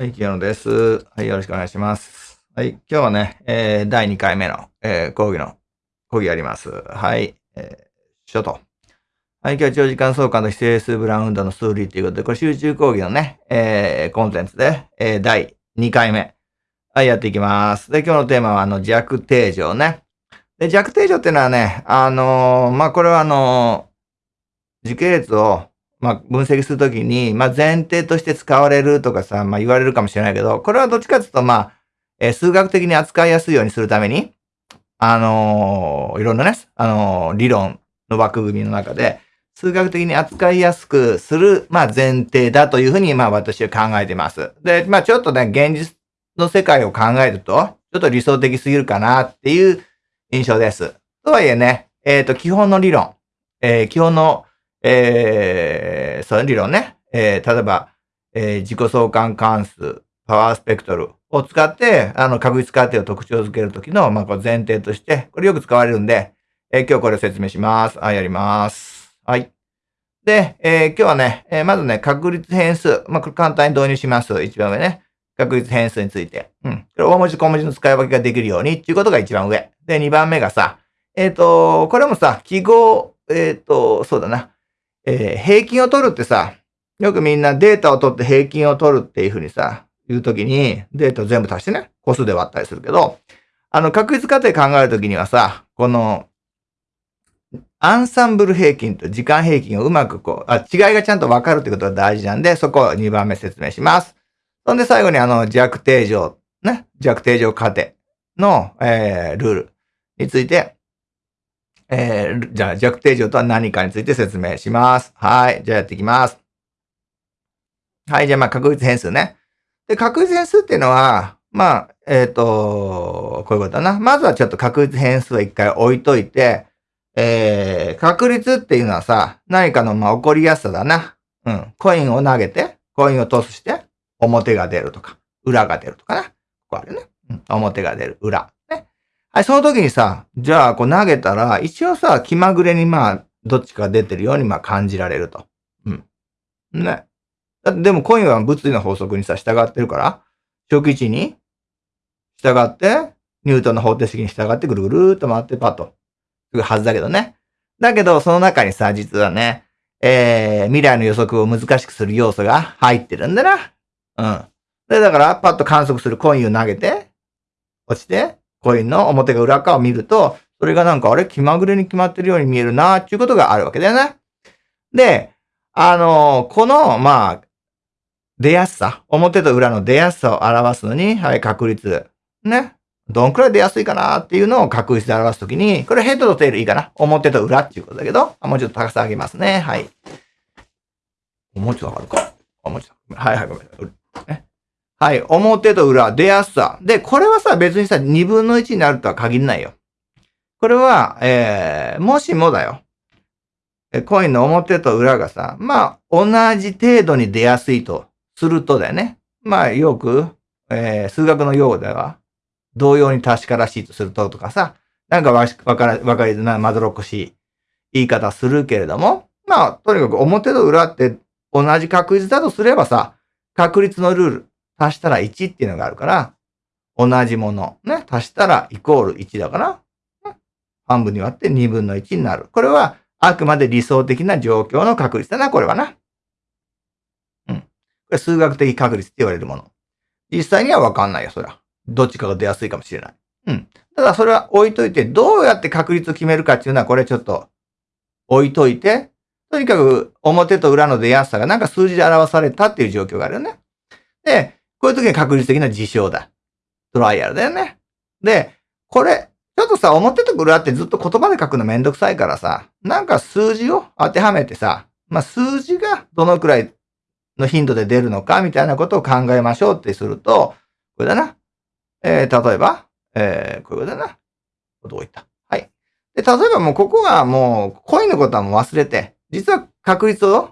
はい、清野です。はい、よろしくお願いします。はい、今日はね、えー、第2回目の、えー、講義の、講義やります。はい、えー、書と。はい、今日は長時間相関と非整数ブラウンドの数理ということで、これ集中講義のね、えー、コンテンツで、えー、第2回目。はい、やっていきます。で、今日のテーマは、あの、弱定常ね。で、弱定常っていうのはね、あのーまあ、これはあのー時系列を、まあ、分析するときに、まあ、前提として使われるとかさ、まあ、言われるかもしれないけど、これはどっちかというと、まあ、えー数学的に扱いやすいようにするために、あのーいろんなね、あのー理論の枠組みの中で、数学的に扱いやすくする、まあ、前提だというふうに、まあ、私は考えています。で、まあ、ちょっとね、現実の世界を考えると、ちょっと理想的すぎるかなっていう印象です。とはいえね、えっ、と、基本の理論、えー基本のえー、その理論ね、えー例えば、えー自己相関関数、パワースペクトルを使って、あの、確率過程を特徴づけるときの、まあ、こう前提として、これよく使われるんで、えー今日これを説明します。はい、やります。はい。で、えー今日はね、えーまずね、確率変数。まあ、これ簡単に導入します。一番上ね。確率変数について。うん。これ大文字小文字の使い分けができるようにっていうことが一番上。で、二番目がさ、えっ、と、これもさ、記号、えっ、と、そうだな。えー平均を取るってさ、よくみんなデータを取って平均を取るっていうふうにさ、言うときに、データを全部足してね、個数で割ったりするけど、あの、確率過程考えるときにはさ、この、アンサンブル平均と時間平均をうまくこう、あ、違いがちゃんと分かるってことが大事なんで、そこを2番目説明します。そんで最後にあの、弱定常、ね、弱定常過程の、えールールについて、えー、じゃあ弱定常とは何かについて説明します。はい。じゃあやっていきます。はい。じゃあまあ確率変数ね。で、確率変数っていうのは、まあ、えっ、と、こういうことだな。まずはちょっと確率変数を一回置いといて、えー、確率っていうのはさ、何かのまあ起こりやすさだな。うん。コインを投げて、コインをトスして、表が出るとか、裏が出るとかな。ここあるね。うん。表が出る、裏。はい、その時にさ、じゃあ、こう投げたら、一応さ、気まぐれにまあ、どっちか出てるようにまあ感じられると。うん。ね。だってでもコインは物理の法則にさ、従ってるから、初期値に従って、ニュートンの方程式に従ってぐるぐるーっと回ってパッと、するはずだけどね。だけど、その中にさ、実はね、えー、未来の予測を難しくする要素が入ってるんだな。うん。で、だから、パッと観測するコインを投げて、落ちて、コインの表が裏側を見ると、それがなんかあれ気まぐれに決まってるように見えるなっていうことがあるわけだよね。で、あのこの、まあ、出やすさ、表と裏の出やすさを表すのに、はい、確率。ね。どんくらい出やすいかなっていうのを確率で表すときに、これヘッドとテールいいかな表と裏っていうことだけど、あもうちょっと高さ上げますね。はい。もうちょっと上がるか。あ、もうちょっと。はいはい、ごめんなさい。ねはい。表と裏、出やすさ。で、これはさ、別にさ、2分の1になるとは限らないよ。これは、えー、もしもだよ。えコインの表と裏がさ、まあ、同じ程度に出やすいとするとだよね。まあ、よく、えー、数学の用語では、同様に確からしいとするととかさ、なんかわしわから、わかりづらい、まどろっこしい言い方するけれども、まあ、とにかく表と裏って同じ確率だとすればさ、確率のルール、足したら1っていうのがあるから、同じもの、ね、足したらイコール1だから、ね半分に割って2分の1になる。これは、あくまで理想的な状況の確率だな、これはな。うん。これ数学的確率って言われるもの。実際にはわかんないよ、そりゃ。どっちかが出やすいかもしれない。うん。ただそれは置いといて、どうやって確率を決めるかっていうのは、これちょっと置いといて、とにかく表と裏の出やすさがなんか数字で表されたっていう状況があるよね。で、こういう時に確率的な事象だ。トライアルだよね。で、これ、ちょっとさ、表と裏ってずっと言葉で書くのめんどくさいからさ、なんか数字を当てはめてさ、まあ数字がどのくらいの頻度で出るのかみたいなことを考えましょうってすると、これだな。えー、例えば、えー、こういうことだな。どういった？はい。で、例えばもうここがもう、コインのことはもう忘れて、実は確率を、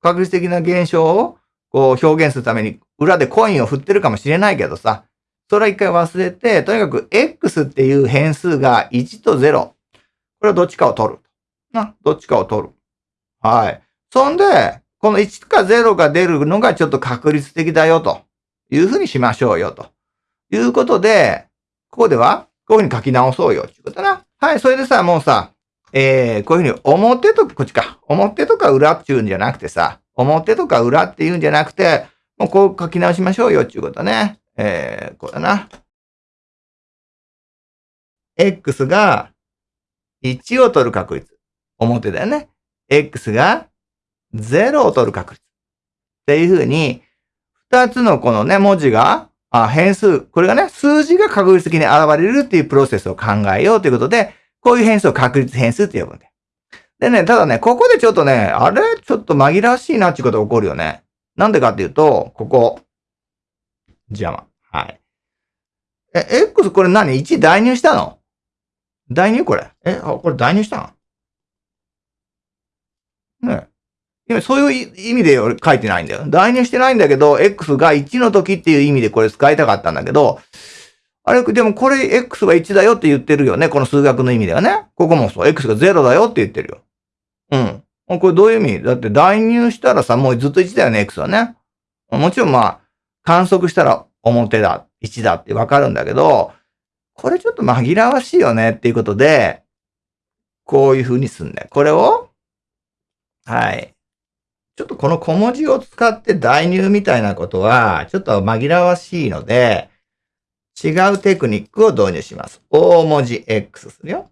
確率的な現象をこう表現するために裏でコインを振ってるかもしれないけどさ、それは一回忘れて、とにかく X っていう変数が1と0。これはどっちかを取る。な、どっちかを取る。はい。そんで、この1か0が出るのがちょっと確率的だよというふうにしましょうよということで、ここではこういうふうに書き直そうよっていうことだな。はい、それでさ、もうさ、えー、こういうふうに表と、こっちか。表とか裏っていうんじゃなくてさ、表とか裏っていうんじゃなくて、もうこう書き直しましょうよっていうことね。えー、こうだな。x が1を取る確率。表だよね。x が0を取る確率。っていうふうに、二つのこのね、文字が、あ変数、これがね、数字が確率的に現れるっていうプロセスを考えようということで、こういう変数を確率変数って呼ぶんだよ。でね、ただね、ここでちょっとね、あれ？ちょっと紛らわしいなっていうことが起こるよね。なんでかっていうと、ここ。邪魔。はい。え、X これ何 ?1 代入したの？代入これ。え、あ、これ代入したの？ね今そういう意味で書いてないんだよ。代入してないんだけど、X が1の時っていう意味でこれ使いたかったんだけど、あれ、でもこれ X は1だよって言ってるよね。この数学の意味ではね。ここもそう。X が0だよって言ってるよ。うん。これどういう意味？だって代入したらさ、もうずっと1だよね、X はね。もちろんまあ、観測したら表だ、1だってわかるんだけど、これちょっと紛らわしいよねっていうことで、こういう風にすんだよ。これを、はい。ちょっとこの小文字を使って代入みたいなことは、ちょっと紛らわしいので、違うテクニックを導入します。大文字 X するよ。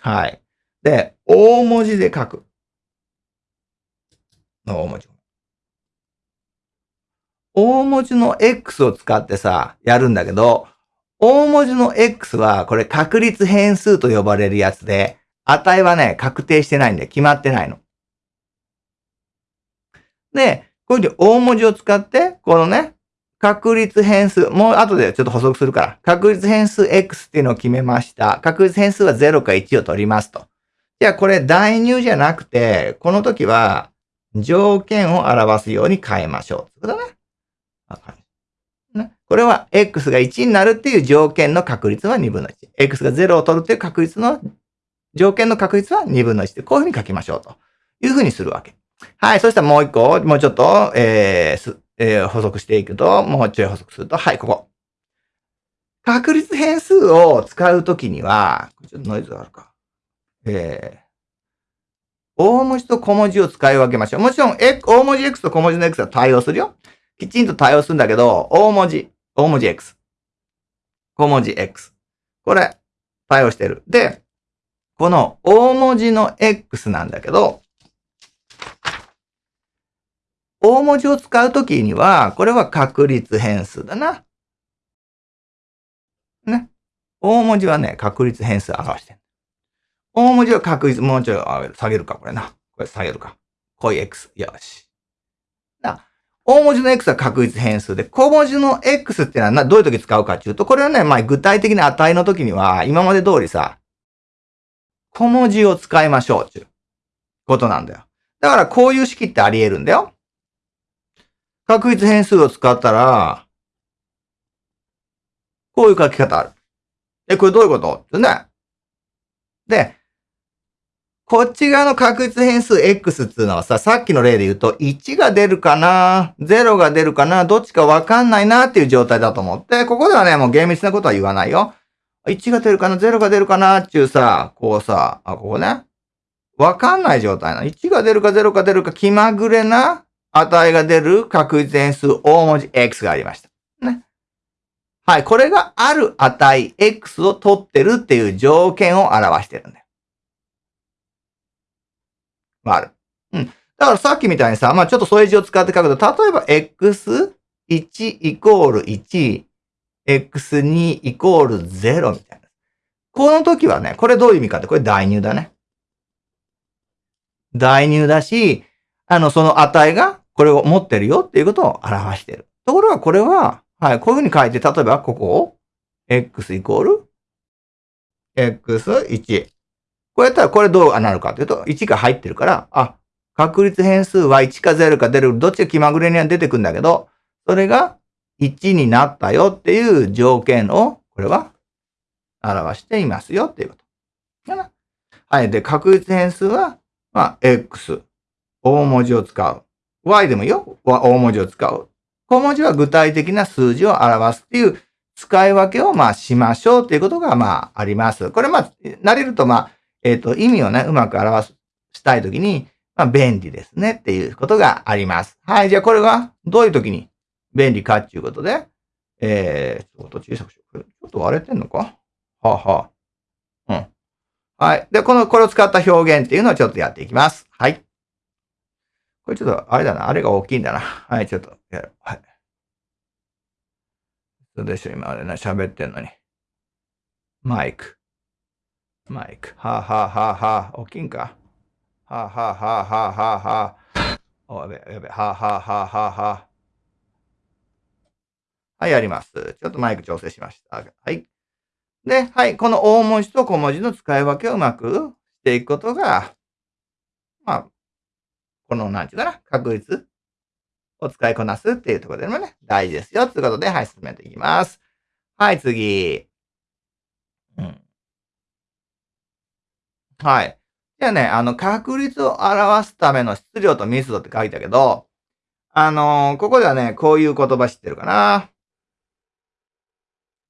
はい。で、大文字で書く。大文字。大文字の X を使ってさ、やるんだけど、大文字の X は、これ確率変数と呼ばれるやつで、値はね、確定してないんで、決まってないの。で、こういうふうに大文字を使って、このね、確率変数、もう後でちょっと補足するから、確率変数 x っていうのを決めました。確率変数は0か1を取りますと。じゃあこれ代入じゃなくて、この時は条件を表すように変えましょう。ってことね。ねこれは x が1になるっていう条件の確率は2分の1。x が0を取るっていう確率の、条件の確率は2分の1で、こういうふうに書きましょうというふうにするわけ。はい。そしたらもう一個、もうちょっと、えー、えー、補足していくと、もうちょい補足すると、はい、ここ。確率変数を使うときには、ちょっとノイズがあるか。えー、大文字と小文字を使い分けましょう。もちろん、え大文字 X と小文字の X は対応するよ。きちんと対応するんだけど、大文字、大文字 X。小文字 X。これ、対応してる。で、この大文字の X なんだけど、大文字を使うときには、これは確率変数だな。ね。大文字はね、確率変数表してる。大文字は確率、もうちょい下げるか、これな。これ下げるか。こういう x。よし。な。大文字の x は確率変数で、小文字の x ってのはどういう時使うかっていうと、これはね、まあ具体的な値の時には、今まで通りさ、小文字を使いましょうっていうことなんだよ。だからこういう式ってあり得るんだよ。確率変数を使ったら、こういう書き方ある。え、これどういうこと？ってね。で、こっち側の確率変数 x っていうのはさ、さっきの例で言うと、1が出るかな ?0 が出るかなどっちかわかんないなっていう状態だと思って、ここではね、もう厳密なことは言わないよ。1が出るかな ?0 が出るかなっていうさ、こうさ、あ、ここね。わかんない状態な。1が出るか0か出るか気まぐれな値が出る確率変数大文字 x がありました。ね。はい。これがある値 x を取ってるっていう条件を表してるんだ。ある。うん。だからさっきみたいにさ、まあちょっと添え字を使って書くと、例えば x1 イコール1、x2 イコール0みたいな。この時はね、これどういう意味かって、これ代入だね。代入だし、あの、その値がこれを持ってるよっていうことを表してる。ところがこれは、はい、こういうふうに書いて、例えばここを、x イコール、x1。こうやったらこれどうなるかというと、1が入ってるから、あ、確率変数は1か0か出る、どっちが気まぐれには出てくるんだけど、それが1になったよっていう条件を、これは表していますよっていうこと。はい。で、確率変数は、まあ、x。大文字を使う。y でもいいよ。大文字を使う。小文字は具体的な数字を表すっていう使い分けをまあしましょうっていうことがまああります。これまあ、慣れるとまあ、えっ、ー、と、意味をね、うまく表すしたいときに、まあ便利ですねっていうことがあります。はい。じゃあこれはどういうときに便利かっていうことで、えー、ちょっと小さくしよう。ちょっと割れてんのか？はあ、はあ。うん。はい。で、この、これを使った表現っていうのをちょっとやっていきます。はい。これちょっと、あれだな。あれが大きいんだな。はい、ちょっとやる。はい。そうでしょう、今あれな、喋ってんのに。マイク。マイク。はあ、はあはあはあ、大きんか？はあ、はあはあはあはあはあ。おやべ、やべ、はあはあはあはあはあ。はい、やります。ちょっとマイク調整しました。はい。で、はい、この大文字と小文字の使い分けをうまくしていくことが、まあ、この、なんていうかな、確率を使いこなすっていうところでもね、大事ですよ。ということで、はい、進めていきます。はい、次。うん。はい。じゃあね、あの、確率を表すための質量と密度って書いたけど、あのー、ここではね、こういう言葉知ってるかな。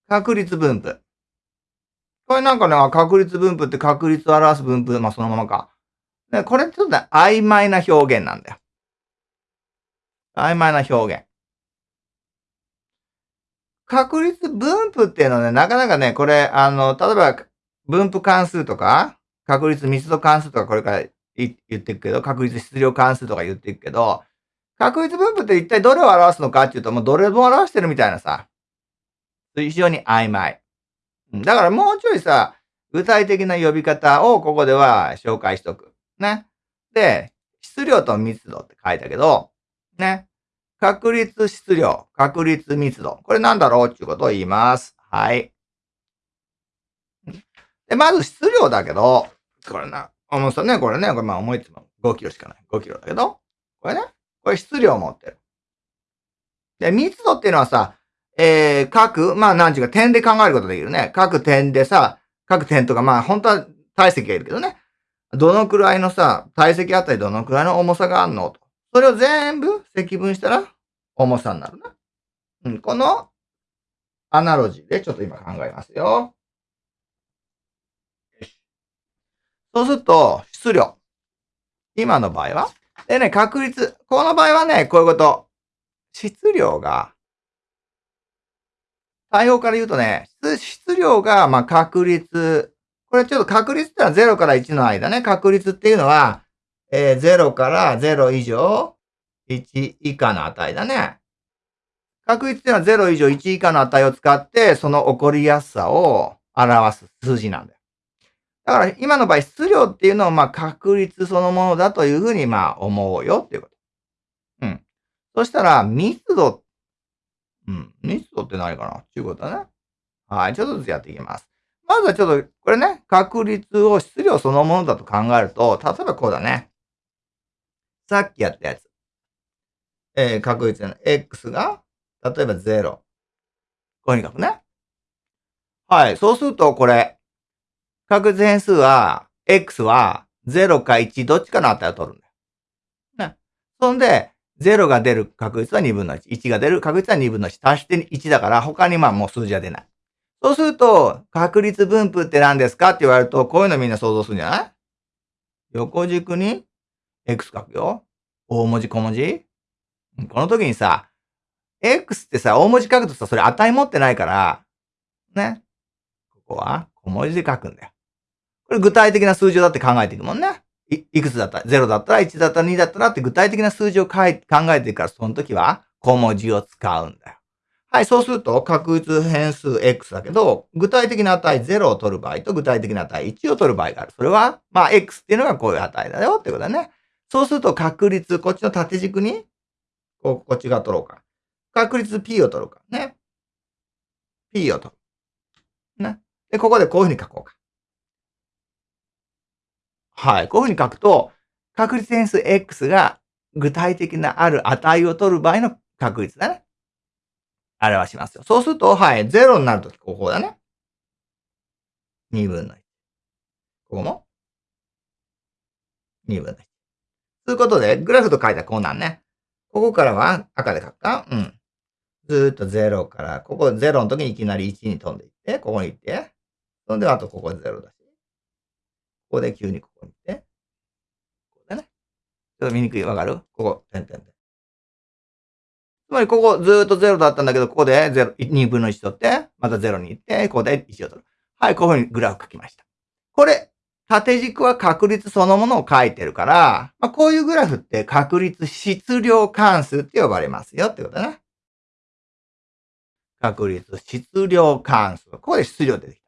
確率分布。これなんかね、確率分布って確率を表す分布、まあそのままか。でこれちょっとね、曖昧な表現なんだよ。曖昧な表現。確率分布っていうのはね、なかなかね、これ、あの、例えば、分布関数とか、確率密度関数とかこれから言っていくけど、確率質量関数とか言っていくけど、確率分布って一体どれを表すのかっていうと、もうどれも表してるみたいなさ、非常に曖昧。だからもうちょいさ、具体的な呼び方をここでは紹介しとく。ね。で、質量と密度って書いたけど、ね。確率質量、確率密度。これなんだろうっていうことを言います。はい。で、まず質量だけど、これな、重さね、これね、これまあ思いつも5キロしかない。5キロだけど、これね、これ質量を持ってる。で、密度っていうのはさ、えー、各、まあ、なんちゅうか、点で考えることできるね。各点でさ、各点とか、まあ、本当は体積がいるけどね。どのくらいのさ、体積あたりどのくらいの重さがあるのと。それを全部積分したら、重さになるな。うん、この、アナロジーでちょっと今考えますよ。そうすると、質量。今の場合は？でね、確率。この場合はね、こういうこと。質量が対応から言うとね、質量が、まあ、確率。これちょっと確率ってのは0から1の間ね。確率っていうのは、えー、0から0以上、1以下の値だね。確率っていうのは0以上1以下の値を使って、その起こりやすさを表す数字なんだよ。だから今の場合、質量っていうのはまあ確率そのものだというふうにまあ思うよっていうこと。うん。そしたら密度うん。密度って何かなっていうことだね。はい。ちょっとずつやっていきます。まずはちょっと、これね、確率を質量そのものだと考えると、例えばこうだね。さっきやったやつ。えー、確率の x が、例えば0。こういうふうに書くね。はい。そうすると、これ、確率変数は、x は0か1どっちかの値を取るんだよ。ね。そんで、0が出る確率は2分の1。1が出る確率は2分の1。足して1だから、他にまあもう数字は出ない。そうすると、確率分布って何ですかって言われると、こういうのみんな想像するんじゃない？横軸に x 書くよ。大文字小文字この時にさ、x ってさ、大文字書くとさ、それ値持ってないから、ね。ここは小文字で書くんだよ。これ具体的な数字だって考えていくもんね。いいくつだった？ら ?0 だったら1だったら2だったらって具体的な数字を考えてるから、その時は小文字を使うんだよ。はい、そうすると確率変数 x だけど、具体的な値0を取る場合と具体的な値1を取る場合がある。それは、まあ x っていうのがこういう値だよってことだね。そうすると確率、こっちの縦軸に、ここっち側取ろうか。確率 p を取るか。ね。p を取る。ね。で、ここでこういうふうに書こうか。はい。こういうふうに書くと、確率変数 x が具体的なある値を取る場合の確率だね。表しますよ。そうすると、はい。0になるとき、ここだね。2分の1。ここも ?2 分の1。ということで、グラフと書いたらこうなんね。ここからは赤で書くかうん。ずーっと0から、ここ0の時にいきなり1に飛んでいって、ここに行って、そんであとここ0だし、ここで急にここに行って、ここでね。ちょっと見にくい、わかる？ここ、点々で。つまりここずーっと0だったんだけど、ここで0、2分の1取って、また0に行って、ここで1を取る。はい、こういうふうにグラフ書きました。これ、縦軸は確率そのものを書いてるから、まあ、こういうグラフって確率質量関数って呼ばれますよってことだね。確率質量関数。ここで質量出てき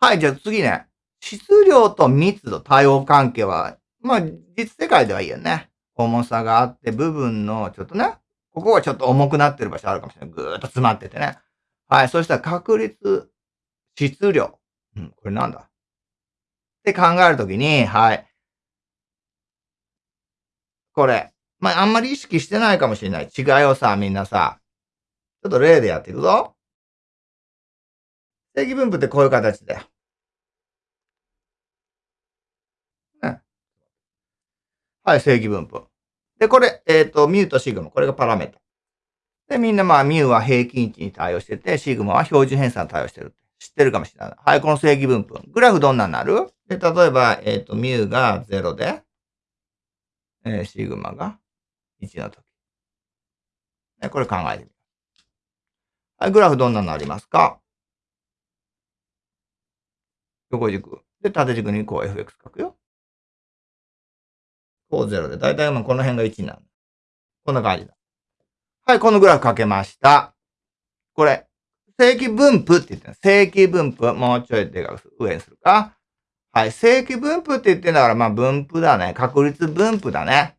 た。はい、じゃあ次ね。質量と密度、対応関係は、まあ、実世界ではいいよね。重さがあって、部分の、ちょっとね、ここはちょっと重くなってる場所あるかもしれない。ぐーっと詰まっててね。はい、そしたら確率、質量。うん、これなんだ？って考えるときに、はい。これ。まあ、あんまり意識してないかもしれない。違いをさ、みんなさ、ちょっと例でやっていくぞ。正規分布ってこういう形だよ。ね。はい、正規分布。で、これ、えっ、ー、と、ミューとシグマ。これがパラメータ。で、みんなまあ、ミューは平均値に対応してて、シグマは標準偏差に対応してるって。知ってるかもしれない。はい、この正規分布。グラフどんなになる？で、例えば、えっ、ー、と、ミューが0で、えー、シグマが1の時。ね、これ考えてみる。はい、グラフどんなのありますか？横軸。で、縦軸にこう fx 書くよ。こう0で。だいたいこの辺が1になる。こんな感じだ。はい、このグラフ書けました。これ、正規分布って言ってる。正規分布。もうちょいでかく上にするか。はい。正規分布って言ってんだから、まあ分布だね。確率分布だね。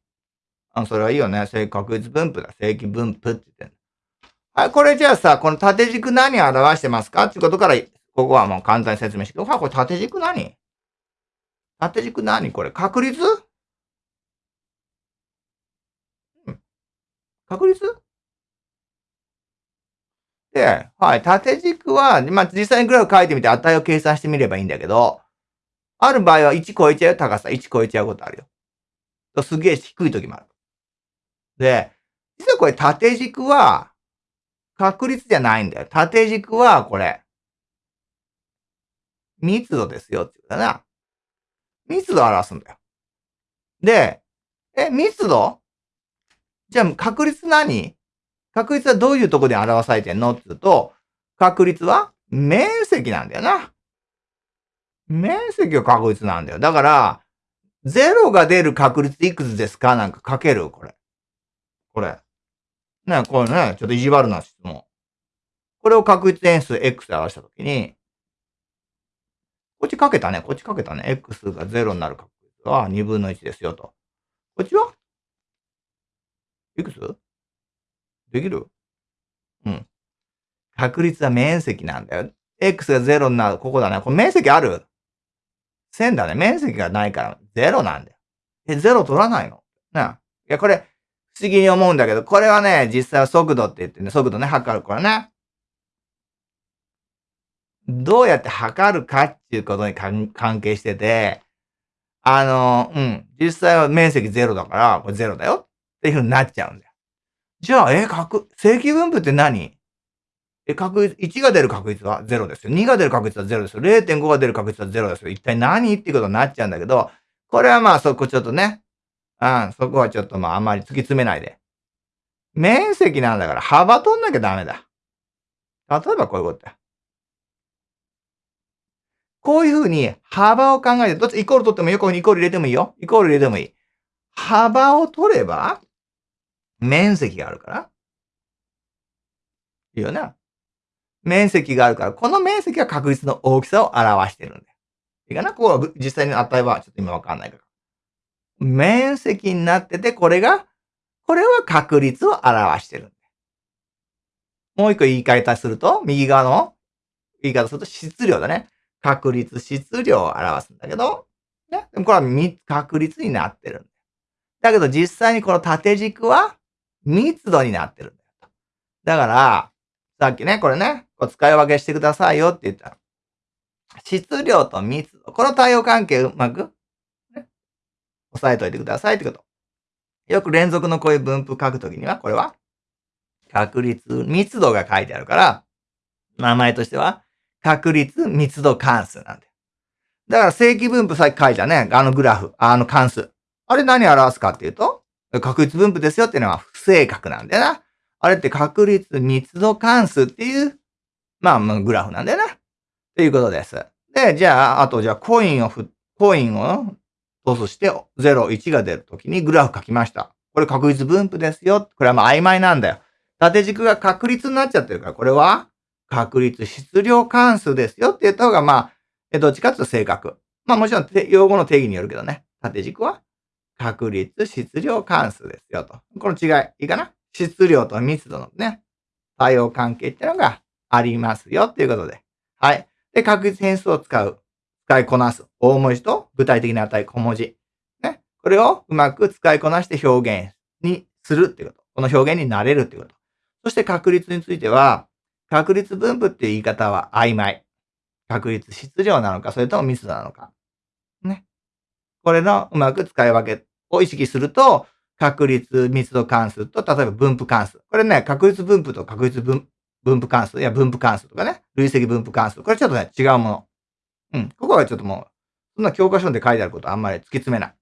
あ、それはいいよね。正確率分布だ。正規分布って言ってんはい。これじゃあさ、この縦軸何を表してますかっていうことから、ここはもう簡単に説明して。はい、これ縦軸何？縦軸何これ？確率うん。確率？で、はい、縦軸は、まあ、実際にグラフ書いてみて値を計算してみればいいんだけど、ある場合は1超えちゃう高さ、1超えちゃうことあるよ。すげえ低い時もある。で、実はこれ縦軸は、確率じゃないんだよ。縦軸は、これ、密度ですよって言うだな。密度を表すんだよ。で、え、密度？じゃあ確率何？確率はどういうとこで表されてんの？って言うと、確率は面積なんだよな。面積が確率なんだよ。だから、0が出る確率いくつですか？なんか書ける？これ。これ。ね、これね、ちょっと意地悪な質問。これを確率変数 x で表したときに、こっちかけたね。こっちかけたね。x が0になる確率は2分の1ですよと。こっちはいくつ？できる？うん。確率は面積なんだよ。x が0になる。ここだね。これ面積ある？線だね。面積がないから0なんだよ。え、0取らないの？な。いや、これ、不思議に思うんだけど、これはね、実際は速度って言ってね、速度ね、測るからね。どうやって測るかっていうことに関係してて、あの、うん、実際は面積0だから、これ0だよっていう風になっちゃうんだよ。じゃあ、え、確、正規分布って何？え、確率、1が出る確率は0ですよ。2が出る確率は0ですよ。0.5が出る確率は0ですよ。一体何？っていうことになっちゃうんだけど、これはまあそこちょっとね、うん、そこはちょっとまああんまり突き詰めないで。面積なんだから幅取んなきゃダメだ。例えばこういうことだ。こういうふうに幅を考えて、どっちイコール取ってもいいよ。こういうふうにイコール入れてもいいよ。イコール入れてもいい。幅を取れば、面積があるから。いいよな。面積があるから、この面積が確率の大きさを表してるんだよ。いいかな？ここ実際の値はちょっと今わかんないから。面積になってて、これが、これは確率を表してるんだよ。もう一個言い方すると、右側の言い方すると質量だね。確率、質量を表すんだけど、ね？でもこれは確率になってるんだよ。だけど実際にこの縦軸は密度になってるんだよ。だから、さっきね、これね、こう使い分けしてくださいよって言ったの。質量と密度。この対応関係うまく、ね、押さえといてくださいってこと。よく連続のこういう分布書くときには、これは確率、密度が書いてあるから、名前としては確率密度関数なんだよ。だから正規分布さっき書いたね、あのグラフ、あの関数。あれ何表すかっていうと、確率分布ですよっていうのは正確なんだよな。あれって確率密度関数っていう、まあ、グラフなんだよな。ということです。で、じゃあ、あとじゃあコインをふ、コインをトスして0、1が出るときにグラフ書きました。これ確率分布ですよ。これはまあ曖昧なんだよ。縦軸が確率になっちゃってるから、これは確率質量関数ですよって言った方がまあ、どっちかっていうと正確。まあもちろん用語の定義によるけどね。縦軸は確率質量関数ですよと。この違い、いいかな？質量と密度のね、対応関係っていうのがありますよっていうことで。はい。で、確率変数を使う。使いこなす。大文字と具体的な値小文字。ね。これをうまく使いこなして表現にするっていうこと。この表現になれるっていうこと。そして確率については、確率分布っていう言い方は曖昧。確率質量なのか、それとも密度なのか。ね。これのうまく使い分けを意識すると、確率密度関数と、例えば分布関数。これね、確率分布と確率分布関数いや分布関数とかね、累積分布関数。これちょっとね、違うもの。うん。ここはちょっともう、そんな教科書で書いてあることあんまり突き詰めない。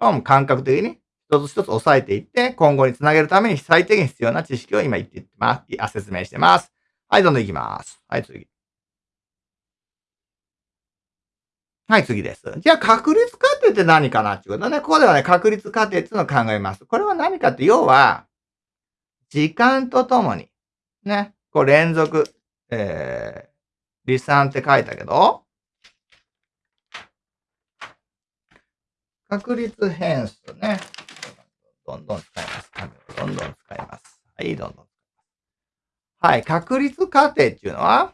もう感覚的に一つ一つ押さえていって、今後につなげるために最低限必要な知識を今言っていってます。あ、説明してます。はい、どんどん行きます。はい、次。はい、次です。じゃあ、確率過程って何かなっていうことね。ここではね、確率過程っていうのを考えます。これは何かって、要は、時間とともに、ね、こう連続、えー、離散って書いたけど、確率変数ね。どんどん使います。どんどん使います。はい、どんどん。はい、確率過程っていうのは、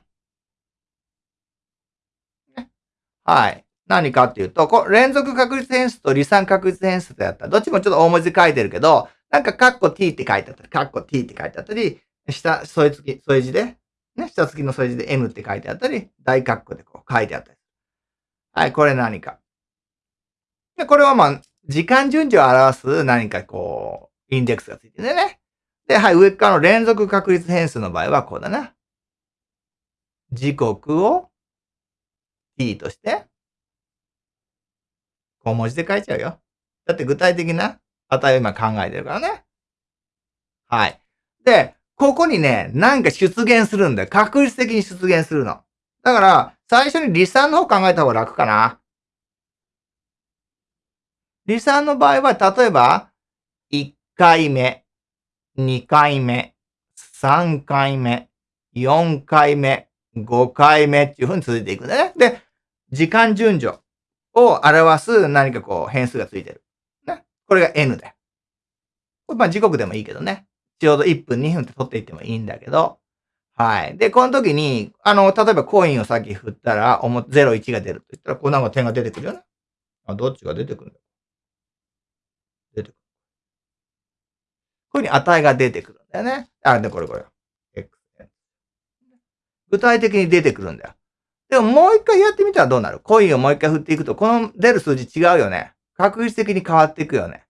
はい。何かっていうと、こ連続確率変数と離散確率変数とやったら、どっちもちょっと大文字書いてるけど、なんかカッコ t って書いてあったり、カッコ t って書いてあったり、下、添え付き、添え字で、ね、下付きの添え字で n って書いてあったり、大カッコでこう書いてあったり。はい、これ何か。で、これはまあ、時間順序を表す何かこう、インデックスがついてるね。で、はい、上側の連続確率変数の場合はこうだな。時刻を t として、小文字で書いちゃうよ。だって具体的な値を今考えてるからね。はい。で、ここにね、なんか出現するんだよ。確率的に出現するの。だから、最初に離散の方考えた方が楽かな。離散の場合は、例えば、1回目、2回目、3回目、4回目、5回目っていう風に続いていくんだね。で、時間順序を表す何かこう変数がついてる。ね。これが n だよ。これまあ時刻でもいいけどね。ちょうど1分、2分って取っていってもいいんだけど。はい。で、この時に、あの、例えばコインをさっき振ったら、0、1が出ると言ったら、こうなんか点が出てくるよね。あ、どっちが出てくるんだ？出てくる。こういうふうに値が出てくるんだよね。あ、で、これこれ。具体的に出てくるんだよ。でももう一回やってみたらどうなる？コインをもう一回振っていくと、この出る数字違うよね。確率的に変わっていくよね。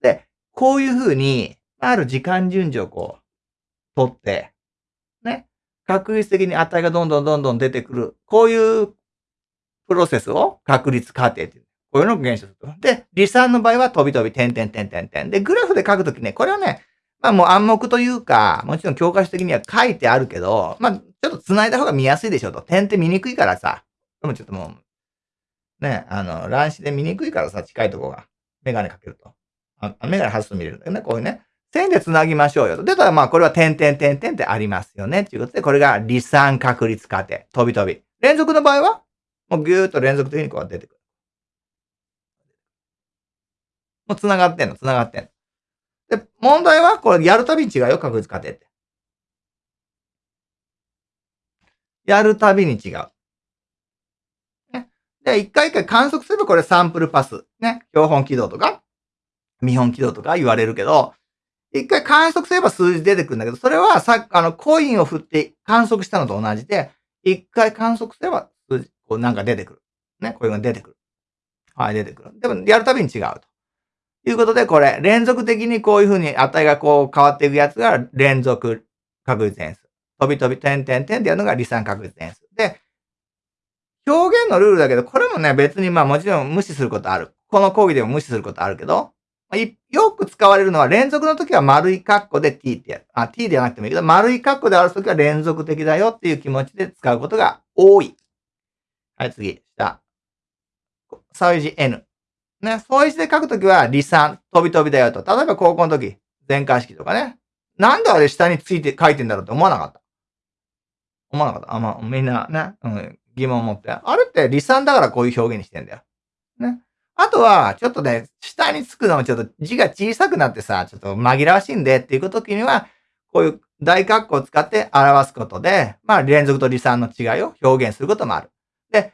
で、こういう風に、ある時間順序をこう、取って、ね。確率的に値がどんどんどんどん出てくる。こういうプロセスを確率過程っていう。こういうのを現象すると。で、離散の場合は飛び飛び、点々点々点。で、グラフで書くときね、これはね、まあもう暗黙というか、もちろん教科書的には書いてあるけど、まあちょっと繋いだ方が見やすいでしょと。点って見にくいからさ。でもちょっともう、ね、あの、乱視で見にくいからさ、近いとこが。メガネかけると。あメガネ外すと見れるんだよね。こういうね。線で繋ぎましょうよと。で、たらまあこれは点々点々ってありますよね。ということで、これが離散確率過程。飛び飛び。連続の場合はもうぎゅーっと連続的にこう出てくる。もう繋がってんの、繋がってんの。で、問題は、これやるたびに違うよ、確率過程って。やるたびに違う。ね。で、一回一回観測すればこれサンプルパス。ね。標本軌道とか、見本軌道とか言われるけど、一回観測すれば数字出てくるんだけど、それはさ、あの、コインを振って観測したのと同じで、一回観測すれば数字、こうなんか出てくる。ね。こういうのが出てくる。はい、出てくる。でも、やるたびに違うと。いうことで、これ、連続的にこういうふうに値がこう変わっていくやつが連続確率変数。飛び飛び、点点点ってやるのが離散確率変数。で、表現のルールだけど、これもね、別にまあもちろん無視することある。この講義でも無視することあるけど、よく使われるのは連続の時は丸いカッコで t ってやる。あ、t ではなくてもいいけど、丸いカッコである時は連続的だよっていう気持ちで使うことが多い。はい、次。下。相位字 n。ね、相位字で書くときは離散、飛び飛びだよと。例えば高校の時、全開式とかね。なんであれ下について書いてんだろうって思わなかった。思わなかった。あ、まあ、みんなね、うん、疑問を持って。あれって離散だからこういう表現にしてんだよ。ね。あとは、ちょっとね、下につくのもちょっと字が小さくなってさ、ちょっと紛らわしいんでっていう時には、こういう大括弧を使って表すことで、まあ連続と離散の違いを表現することもある。で、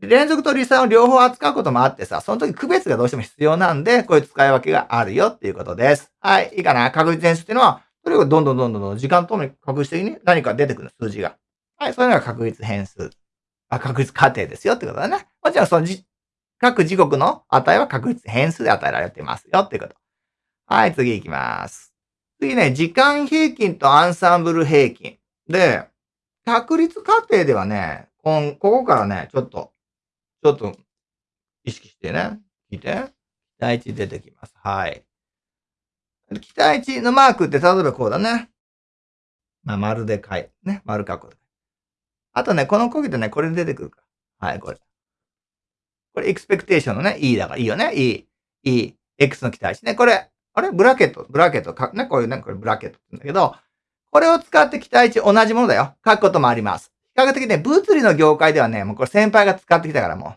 連続と離散を両方扱うこともあってさ、その時区別がどうしても必要なんで、こういう使い分けがあるよっていうことです。はい、いいかな確率変数っていうのは、それをどんどんどんどん時間とともに確実的に何か出てくる数字が。はい、そういうのが確率変数。あ、確率過程ですよってことだね。もちろんそのじ各時刻の値は確率変数で与えられてますよってこと。はい、次行きます。次ね、時間平均とアンサンブル平均。で、確率過程ではね、ここからね、ちょっと、ちょっと意識してね、聞いて。期待値出てきます。はい。期待値のマークって例えばこうだね。まあ、丸で書いて、ね、丸書く。あとね、この講義でね、これ出てくるから。はい、これ。これ、エクスペクテーションのね、E だからいいよね。E、E、X の期待値ね。これ、あれ？ブラケット、ブラケット、か？ね、こういうね、これブラケットって言うんだけど、これを使って期待値同じものだよ。書くこともあります。比較的ね、物理の業界ではね、もうこれ先輩が使ってきたからも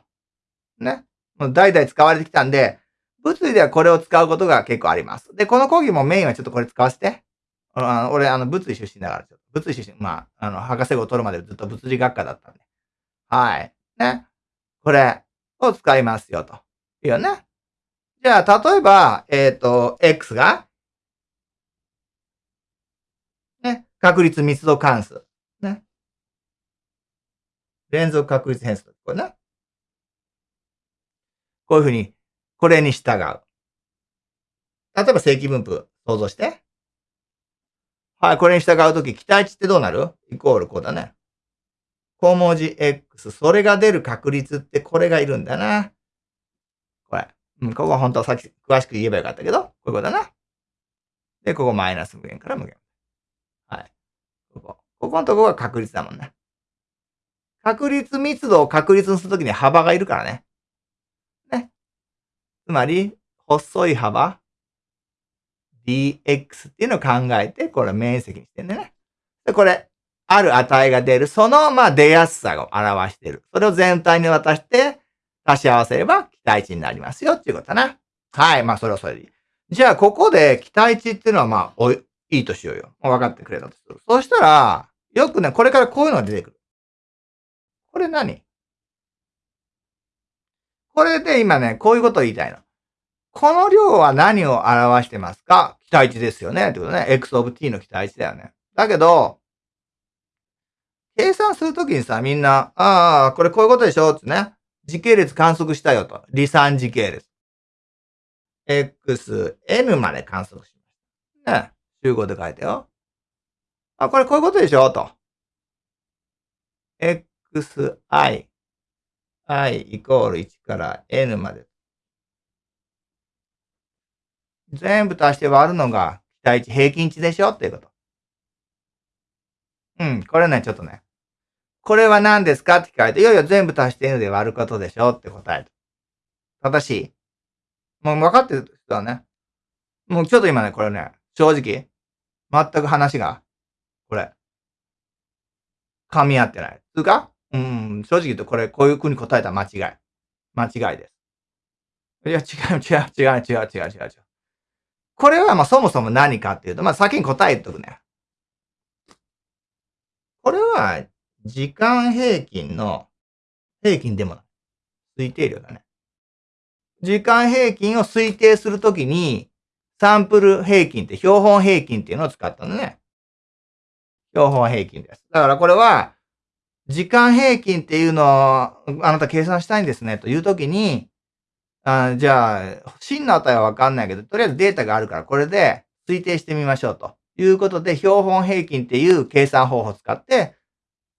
う。ね？もう代々使われてきたんで、物理ではこれを使うことが結構あります。で、この講義もメインはちょっとこれ使わせて。あの俺、あの、物理出身だから、ちょっと物理出身、まあ、あの、博士号を取るまでずっと物理学科だったんで。はい。ね。これ、を使いますよと。いいよね。じゃあ、例えば、えっ、ー、と、x が、ね、確率密度関数。ね。連続確率変数。これね。こういうふうに、これに従う。例えば正規分布想像して。はい、これに従うとき、期待値ってどうなる？イコールこうだね。小文字 X、それが出る確率ってこれがいるんだな。これ。うん、ここは本当はさっき詳しく言えばよかったけど、こういうことだな。で、ここマイナス無限から無限。はい。ここ。ここのとこが確率だもんね。確率密度を確率にするときに幅がいるからね。ね。つまり、細い幅 dx っていうのを考えて、これ面積にしてんだね。で、これ、ある値が出る。その、まあ、出やすさを表してる。それを全体に渡して、足し合わせれば期待値になりますよっていうことだな。はい。まあ、それはそれでいい。じゃあ、ここで期待値っていうのは、まあ、おい、いいとしようよ。分かってくれたとする。そしたら、よくね、これからこういうのが出てくる。これ何？これで今ね、こういうことを言いたいの。この量は何を表してますか？期待値ですよね。ってことね。x of t の期待値だよね。だけど、計算するときにさ、みんな、ああ、これこういうことでしょ？ってね。時系列観測したよと。離散時系列。x、n まで観測しました。ね。集合で書いてよ。あ、これこういうことでしょ？と。x, i, i イコール1から n まで。全部足して割るのが期待値平均値でしょ？っていうこと。うん、これね、ちょっとね。これは何ですか？って聞かれて、いやいや、全部足して N で割ることでしょ？って答える。正しいもう分かってる人はね。もうちょっと今ね、これね、正直、全く話が、これ、噛み合ってない。つうか？うん、正直言うとこれ、こういう風に答えたら間違い。間違いです。いや、違う、違う、違う、違う、違う、違う、違う。これはまあそもそも何かっていうと、まあ先に答えとくね。これは、時間平均の平均でもない。推定量だね。時間平均を推定するときに、サンプル平均って標本平均っていうのを使ったのね。標本平均です。だからこれは、時間平均っていうのをあなた計算したいんですねというときに、あじゃあ、真の値はわかんないけど、とりあえずデータがあるから、これで推定してみましょうと。いうことで、標本平均っていう計算方法を使って、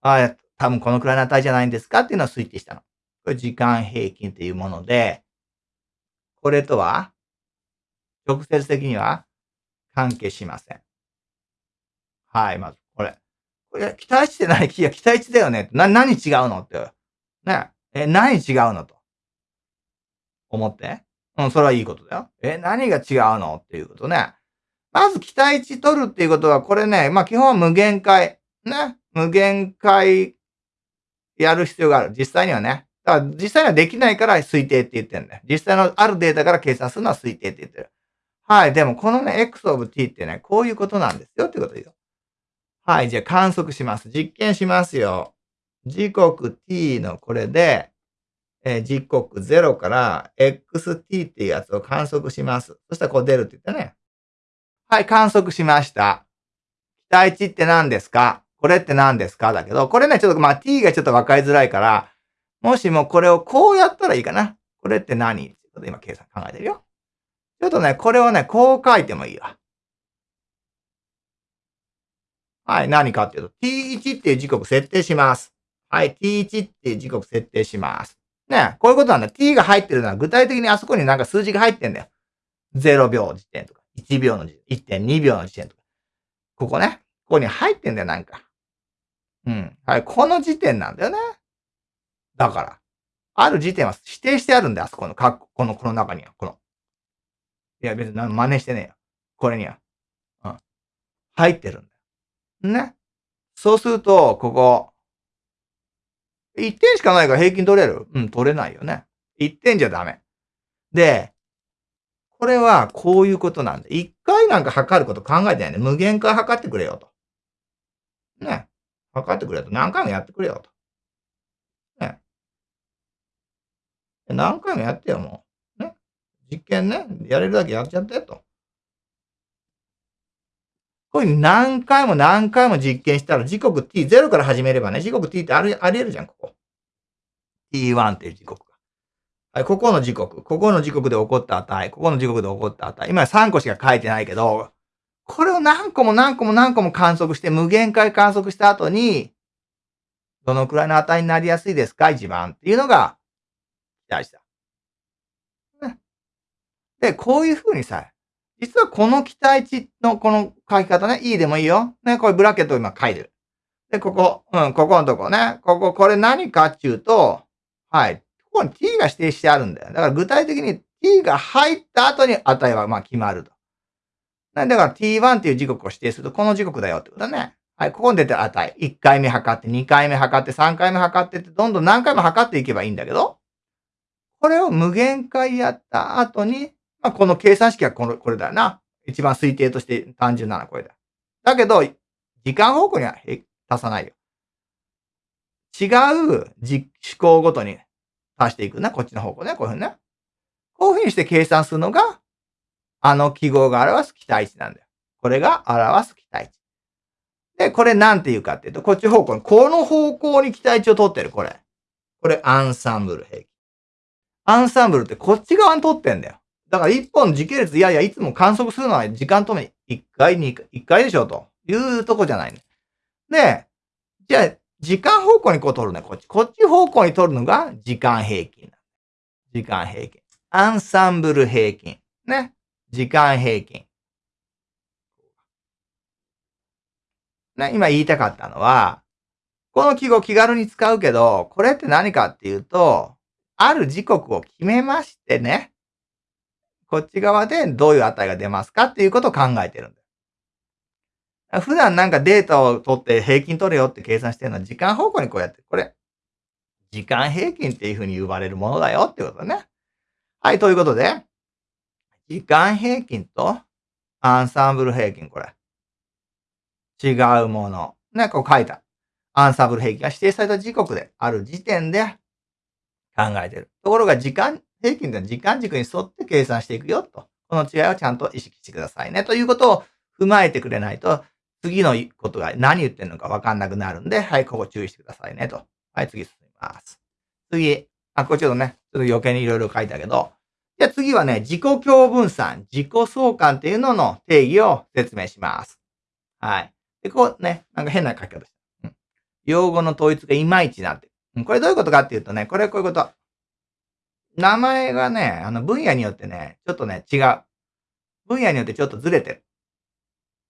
ああ多分このくらいの値じゃないんですか？っていうのを推定したの。これ時間平均っていうもので、これとは、直接的には関係しません。はい、まず、これ。これ、期待値って何いや、期待値だよね。な、何違うの？って。ね。え、何違うの？と。思って。うん、それはいいことだよ。え、何が違うの？っていうことね。まず期待値取るっていうことは、これね、まあ基本は無限回。ね。無限回やる必要がある。実際にはね。だから実際にはできないから推定って言ってるんだよ。実際のあるデータから計算するのは推定って言ってる。はい。でもこのね、x of t ってね、こういうことなんですよってことですよ。はい。じゃあ観測します。実験しますよ。時刻 t のこれで、え、時刻0から xt っていうやつを観測します。そしたらこう出るって言ったね。はい、観測しました。期待値って何ですか？これって何ですか？だけど、これね、ちょっとまあ t がちょっと分かりづらいから、もしもこれをこうやったらいいかな。これって何？ってこと今計算考えてるよ。ちょっとね、これをね、こう書いてもいいわ。はい、何かっていうと、t1 っていう時刻設定します。はい、t1 っていう時刻設定します。ね、こういうことなんだ。t が入ってるのは具体的にあそこになんか数字が入ってんだよ。0秒時点とか、1秒の時点、1.2秒の時点とか。ここね。ここに入ってんだよ、なんか。うん。はい、この時点なんだよね。だから。ある時点は指定してあるんだよ、あそこの、かこの、この中には。この。いや、別に真似してねえよ。これには。うん。入ってるんだよ。ね。そうすると、ここ。1点しかないから平均取れる？うん、取れないよね。1点じゃダメ。で、これはこういうことなんで、1回なんか測ること考えてないね。無限回測ってくれよと。ね。測ってくれよと。何回もやってくれよと。ね。何回もやってよ、もう。ね。実験ね。やれるだけやっちゃってと。こういう何回も何回も実験したら時刻 t0 から始めればね、時刻 t ってありあり得るじゃん、ここ。t1 っていう時刻が。はい、ここの時刻、ここの時刻で起こった値、ここの時刻で起こった値。今3個しか書いてないけど、これを何個も何個も何個も観測して、無限回観測した後に、どのくらいの値になりやすいですか一番っていうのが、期待した。で、こういうふうにさ、実はこの期待値のこの書き方ね、いいでもいいよ。ね、これブラケットを今書いてる。で、ここ、うん、ここのとこね。ここ、これ何かっていうと、はい。ここに t が指定してあるんだよ。だから具体的に t が入った後に値はまあ決まると。だから t1 っていう時刻を指定すると、この時刻だよってことだね。はい、ここに出てる値。1回目測って、2回目測って、3回目測ってって、どんどん何回も測っていけばいいんだけど、これを無限回やった後に、まあ、この計算式はこの、これだよな。一番推定として単純なのはこれだ。だけど、時間方向には足さないよ。違う思考ごとに足していくな。こっちの方向ね。こういうふうにね。こういうふうにして計算するのが、あの記号が表す期待値なんだよ。これが表す期待値。で、これなんて言うかっていうと、こっち方向に、この方向に期待値を取ってる、これ。これ、アンサンブル平均。アンサンブルってこっち側に取ってんだよ。だから一本時系列、いやいや、いつも観測するのは時間とめ、一回、二回、一回でしょ、というとこじゃないね。で、じゃあ、時間方向にこう取るね、こっち。こっち方向に取るのが時間平均。時間平均。アンサンブル平均。ね。時間平均。ね、今言いたかったのは、この記号気軽に使うけど、これって何かっていうと、ある時刻を決めましてね。こっち側でどういう値が出ますかっていうことを考えてるんだよ。普段なんかデータを取って平均取れよって計算してるのは時間方向にこうやって、これ、時間平均っていうふうに呼ばれるものだよってことね。はい、ということで、時間平均とアンサンブル平均、これ。違うもの。ね、こう書いた。アンサンブル平均が指定された時刻である時点で考えてる。ところが時間平均で時間軸に沿って計算していくよと。この違いをちゃんと意識してくださいね。ということを踏まえてくれないと、次のことが何言ってるのかわかんなくなるんで、はい、ここ注意してくださいねと。はい、次進みます。次。あ、これちょっとね、ちょっと余計にいろいろ書いたけど、じゃあ次はね、自己共分散、自己相関っていうのの定義を説明します。はい。で、こうね、なんか変な書き方した。うん。用語の統一がいまいちなってる。これどういうことかっていうとね、これこういうこと。名前がね、あの分野によってね、ちょっとね、違う。分野によってちょっとずれてる。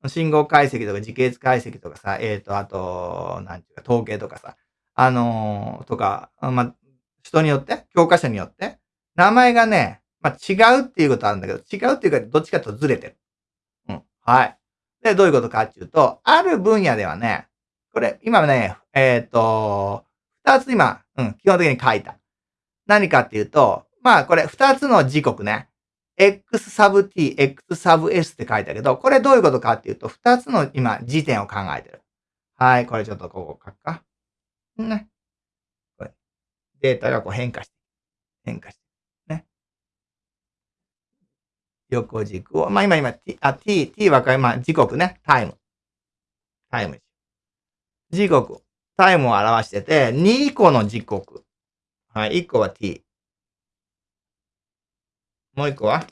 信号解析とか時系列解析とかさ、えっ、ー、と、あと、なんていうか、統計とかさ、あのー、とか、まあ人によって、教科書によって、名前がね、まあ違うっていうことあるんだけど、違うっていうか、どっちかとずれてる。うん。はい。で、どういうことかっていうと、ある分野ではね、これ、今ね、えっ、ー、と、二つ今、うん、基本的に書いた。何かっていうと、まあ、これ、二つの時刻ね。x サブ t, x サブ s って書いたけど、これどういうことかっていうと、二つの今、時点を考えてる。はい、これちょっとここ書くか。ね。これ。データがこう変化して、変化して、ね。横軸を、まあ今今、t、あ、t、t はまあ時刻ね、タイム。タイム。時刻。タイムを表してて、2個の時刻。はい、1個は t。もう一個は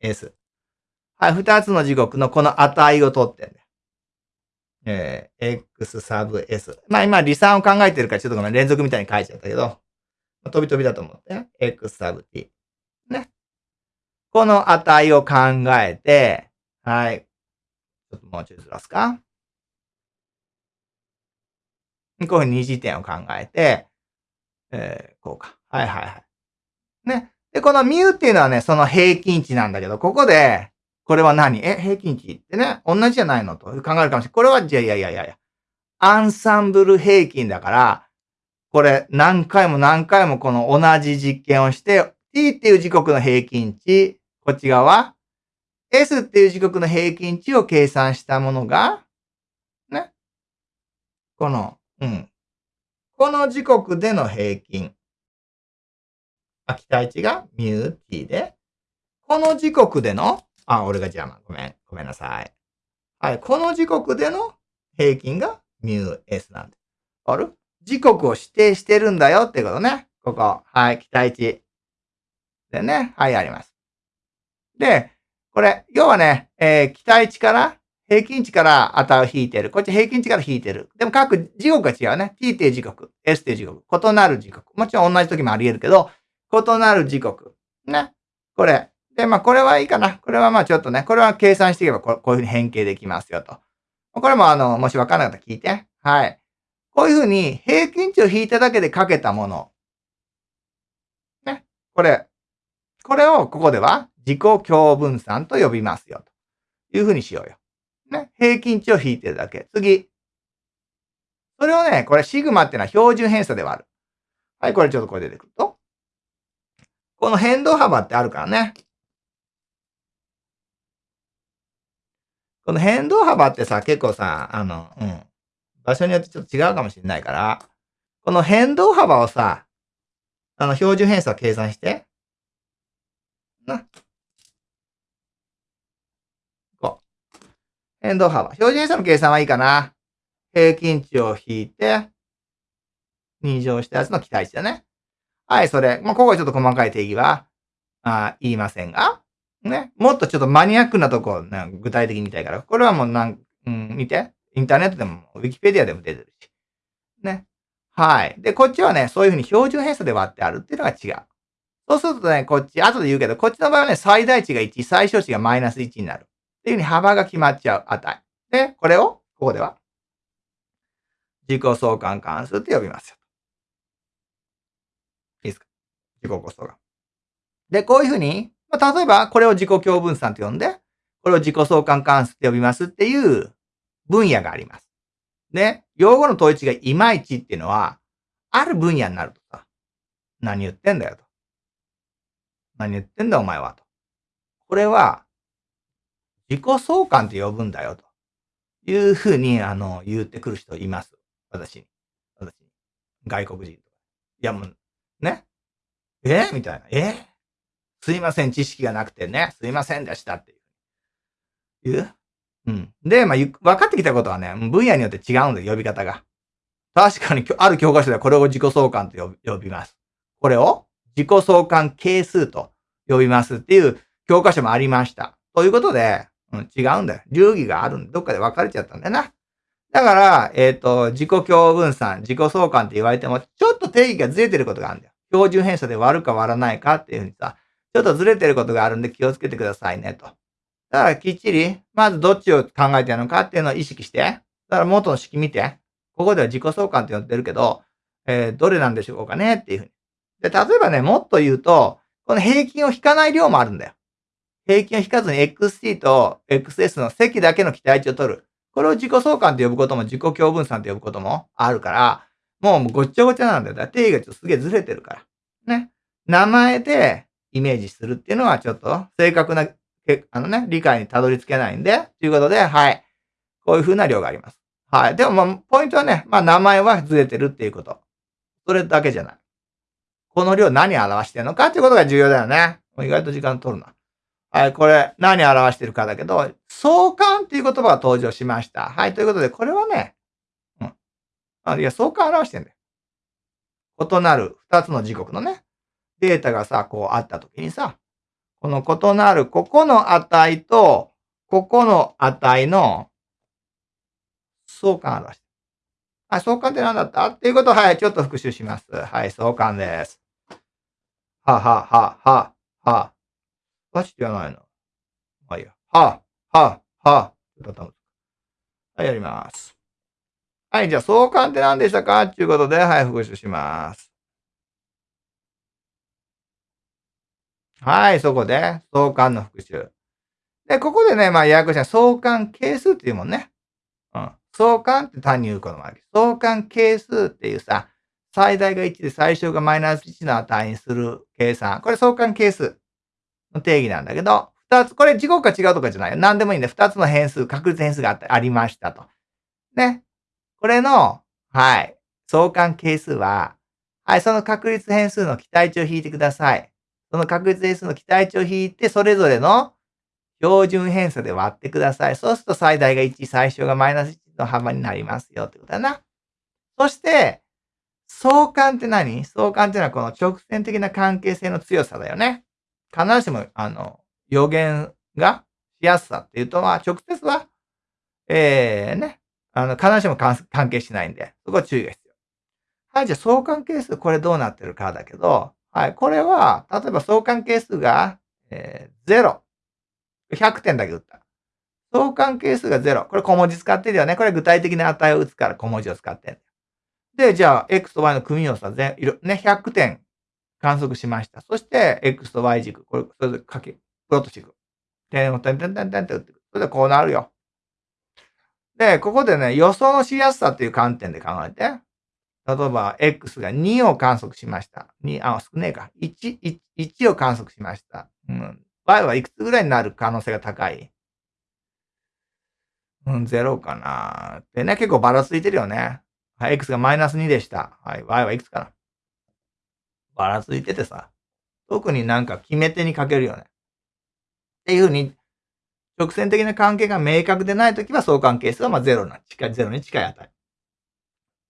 ?S。はい、二つの時刻のこの値を取ってんだよ。えー、x サブ s。まあ今、離散を考えてるからちょっとごめん、連続みたいに書いちゃったけど、飛び飛びだと思って、x サブ t。ね。この値を考えて、はい。ちょっともうちょいずらすか。こういう二次点を考えて、えー、こうか。はいはいはい。ね。で、このミューっていうのはね、その平均値なんだけど、ここで、これは何？え、平均値ってね、同じじゃないのと考えるかもしれない。これは、じゃいやいやいやいや。アンサンブル平均だから、これ何回も何回もこの同じ実験をして、t っていう時刻の平均値、こっち側、s っていう時刻の平均値を計算したものが、ね。この、うん。この時刻での平均。あ、期待値がミュー t で、この時刻での、あ、俺が邪魔。ごめん。ごめんなさい。はい。この時刻での平均がミュー s なんで。ある時刻を指定してるんだよってことね。ここ。はい。期待値。でね。はい、あります。で、これ、要はね、えー、期待値から平均値から値を引いてる。こっち平均値から引いてる。でも各時刻が違うね。t っていう時刻、s って時刻。異なる時刻。もちろん同じ時もあり得るけど、異なる時刻。ね。これ。で、まあ、これはいいかな。これはまあちょっとね、これは計算していけばこういうふうに変形できますよと。これもあの、もしわからなかったら聞いて。はい。こういうふうに平均値を引いただけでかけたもの。ね。これ。これをここでは自己共分散と呼びますよ。というふうにしようよ。ね、平均値を引いてるだけ。次。それをね、これシグマっていうのは標準偏差ではある。はい、これちょっとこれ出てくると。この変動幅ってあるからね。この変動幅ってさ、結構さ、あの、うん。場所によってちょっと違うかもしれないから、この変動幅をさ、あの、標準偏差計算して。な。変動幅。標準偏差の計算はいいかな。平均値を引いて、2乗したやつの期待値だね。はい、それ。まあ、ここはちょっと細かい定義は、あ言いませんが、ね。もっとちょっとマニアックなとこ、ね、具体的に見たいから。これはもうなん、うん、見て。インターネットでも、ウィキペディアでも出てるし。ね。はい。で、こっちはね、そういうふうに標準偏差で割ってあるっていうのが違う。そうするとね、こっち、後で言うけど、こっちの場合はね、最大値が1、最小値がマイナス1になる。っていうふうに幅が決まっちゃう値。で、これを、ここでは、自己相関関数って呼びますよ。いいですか？自己相関。で、こういうふうに、まあ、例えば、これを自己共分散と呼んで、これを自己相関関数って呼びますっていう分野があります。で、用語の統一がいまいちっていうのは、ある分野になるとさ、何言ってんだよと。何言ってんだお前はと。これは、自己相関って呼ぶんだよ、というふうに、あの、言ってくる人います。私に。私に。外国人とか。いや、もう、ね。え？みたいな。え？すいません、知識がなくてね。すいませんでしたっていう。言ううん。で、まあ、分かってきたことはね、分野によって違うんだよ、呼び方が。確かに、ある教科書ではこれを自己相関と呼びます。これを自己相関係数と呼びますっていう教科書もありました。ということで、うん、違うんだよ。流儀があるんで、どっかで分かれちゃったんだよな。だから、えっ、ー、と、自己共分散、自己相関って言われても、ちょっと定義がずれてることがあるんだよ。標準偏差で割るか割らないかっていうふうにさ、ちょっとずれてることがあるんで気をつけてくださいねと。だからきっちり、まずどっちを考えてるのかっていうのを意識して、だから元の式見て、ここでは自己相関って呼んでるけど、えー、どれなんでしょうかねっていうふうに。で、例えばね、もっと言うと、この平均を引かない量もあるんだよ。平均を引かずに XT と XS の積だけの期待値を取る。これを自己相関と呼ぶことも自己共分散と呼ぶこともあるから、もうごっちゃごちゃなんだよ。だ定義がちょっとすげえずれてるから。ね。名前でイメージするっていうのはちょっと正確な、あのね、理解にたどり着けないんで、ということで、はい。こういう風な量があります。はい。でも、まあ、ポイントはね、まあ、名前はずれてるっていうこと。それだけじゃない。この量何を表してるのかっていうことが重要だよね。意外と時間取るな。はい、これ何を表してるかだけど、相関っていう言葉が登場しました。はい、ということで、これはね、うん。あいや、相関を表してんだよ。異なる二つの時刻のね、データがさ、こうあったときにさ、この異なるここの値と、ここの値の相関を表してる。はい、相関って何だった？っていうことを、はい、ちょっと復習します。はい、相関です。ははははは。バチって言わないの。まあいいや。ははははい、やります。はい、じゃあ相関って何でしたか？っていうことで、はい、復習します。はい、そこで、相関の復習。で、ここでね、まあ、ややこしい相関係数っていうもんね。うん。相関って単に言うこともある。相関係数っていうさ、最大が1で最小がマイナス1の値にする計算。これ相関係数の定義なんだけど、二つ、これ時刻が違うとかじゃないよ。何でもいいんで、二つの変数、確率変数があってありましたと。ね。これの、はい、相関係数は、はい、その確率変数の期待値を引いてください。その確率変数の期待値を引いて、それぞれの標準偏差で割ってください。そうすると最大が1、最小がマイナス1の幅になりますよってことだな。そして、相関って何？相関ってのはこの直線的な関係性の強さだよね。必ずしも、あの、予言がしやすさっていうと、まあ、直接は、ええー、ね、あの、必ずしも関係しないんで、そこは注意が必要。はい、じゃあ相関係数、これどうなってるかだけど、はい、これは、例えば相関係数が、えー、0。100点だけ打った。相関係数が0。これ小文字使ってるよね。これ具体的な値を打つから小文字を使ってる。で、じゃあ、x と y の組み合わせは全、ね、100点観測しました。そして、x と y 軸、これ、それでかけ、プロットしていく。点を点点点点って打っていく。それでこうなるよ。で、ここでね、予想のしやすさっていう観点で考えて、例えば、x が2を観測しました。2、あ、少ねえか。1、1, 1を観測しました。うん。y はいくつぐらいになる可能性が高い？うん、0かな。でね、結構ばらついてるよね。はい、x がマイナス2でした。はい、y はいくつかな。ばらついててさ、特になんか決め手にかけるよね。っていうふうに、直線的な関係が明確でないときは相関係数はまあ0な、近い、0に近い値。